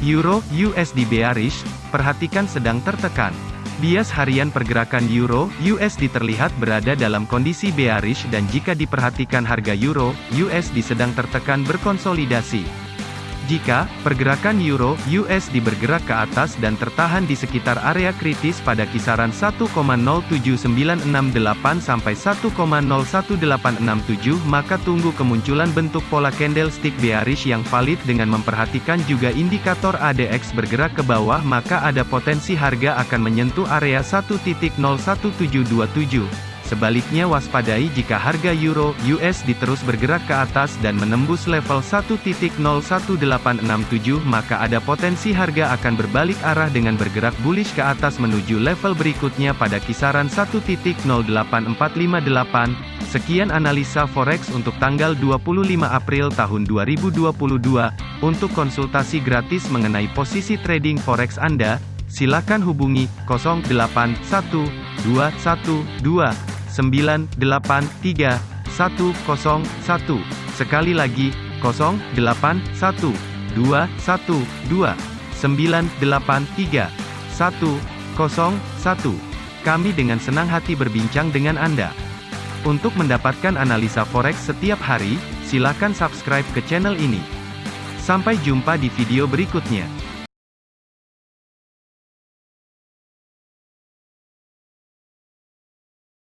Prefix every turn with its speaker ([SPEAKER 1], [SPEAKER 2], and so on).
[SPEAKER 1] Euro USD bearish, perhatikan sedang tertekan. Bias harian pergerakan Euro USD terlihat berada dalam kondisi bearish dan jika diperhatikan harga Euro USD sedang tertekan berkonsolidasi. Jika pergerakan euro USD bergerak ke atas dan tertahan di sekitar area kritis pada kisaran 1,07968 sampai 1,01867 maka tunggu kemunculan bentuk pola candlestick bearish yang valid dengan memperhatikan juga indikator ADX bergerak ke bawah maka ada potensi harga akan menyentuh area 1.01727. Sebaliknya waspadai jika harga euro USD terus bergerak ke atas dan menembus level 1.01867 maka ada potensi harga akan berbalik arah dengan bergerak bullish ke atas menuju level berikutnya pada kisaran 1.08458. Sekian analisa forex untuk tanggal 25 April tahun 2022. Untuk konsultasi gratis mengenai posisi trading forex Anda, silakan hubungi 081212 983 101. Sekali lagi, 081 212 983 101. Kami dengan senang hati berbincang dengan Anda. Untuk mendapatkan analisa forex setiap hari, silakan subscribe ke channel ini. Sampai jumpa di video berikutnya.